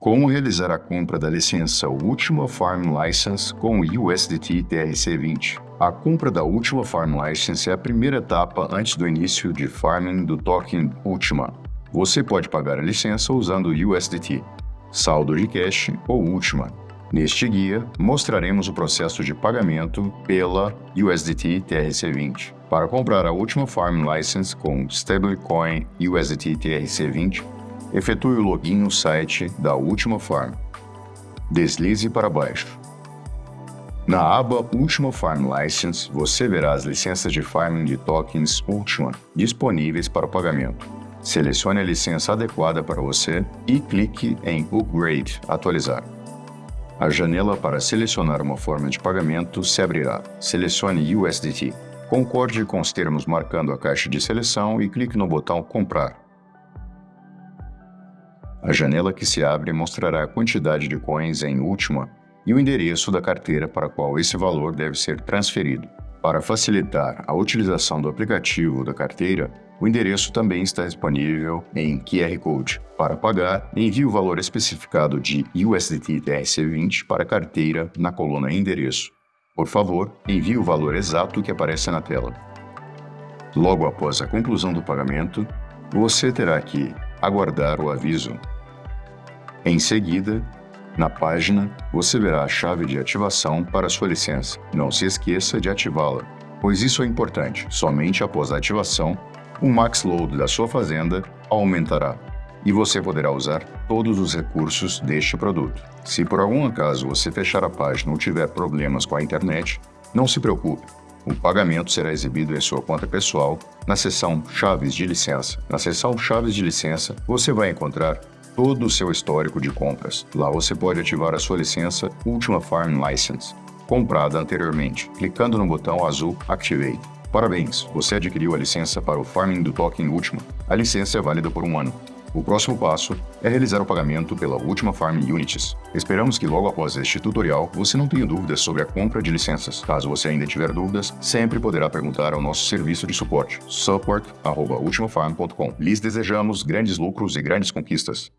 Como realizar a compra da licença Ultima Farm License com o USDT TRC20? A compra da Ultima Farm License é a primeira etapa antes do início de farming do token Ultima. Você pode pagar a licença usando USDT, saldo de cash ou Ultima. Neste guia, mostraremos o processo de pagamento pela USDT TRC20. Para comprar a Ultima Farm License com stablecoin USDT TRC20, efetue o login no site da Ultima Farm. Deslize para baixo. Na aba Ultima Farm License, você verá as licenças de farming de tokens Ultima disponíveis para pagamento. Selecione a licença adequada para você e clique em Upgrade Atualizar. A janela para selecionar uma forma de pagamento se abrirá. Selecione USDT. Concorde com os termos marcando a caixa de seleção e clique no botão Comprar. A janela que se abre mostrará a quantidade de coins em última e o endereço da carteira para qual esse valor deve ser transferido. Para facilitar a utilização do aplicativo da carteira, o endereço também está disponível em QR Code. Para pagar, envie o valor especificado de USDT TRC20 para a carteira na coluna Endereço. Por favor, envie o valor exato que aparece na tela. Logo após a conclusão do pagamento, você terá que aguardar o aviso. Em seguida, na página, você verá a chave de ativação para sua licença. Não se esqueça de ativá-la, pois isso é importante. Somente após a ativação, o max load da sua fazenda aumentará e você poderá usar todos os recursos deste produto. Se por algum acaso você fechar a página ou tiver problemas com a internet, não se preocupe. O pagamento será exibido em sua conta pessoal na seção Chaves de licença. Na seção Chaves de licença, você vai encontrar todo o seu histórico de compras. Lá você pode ativar a sua licença Ultima Farm License, comprada anteriormente, clicando no botão azul Activate. Parabéns, você adquiriu a licença para o farming do token Ultima. A licença é válida por um ano. O próximo passo é realizar o pagamento pela Ultima Farm Unities. Esperamos que logo após este tutorial você não tenha dúvidas sobre a compra de licenças. Caso você ainda tiver dúvidas, sempre poderá perguntar ao nosso serviço de suporte, support.ultimafarm.com. Lhes desejamos grandes lucros e grandes conquistas.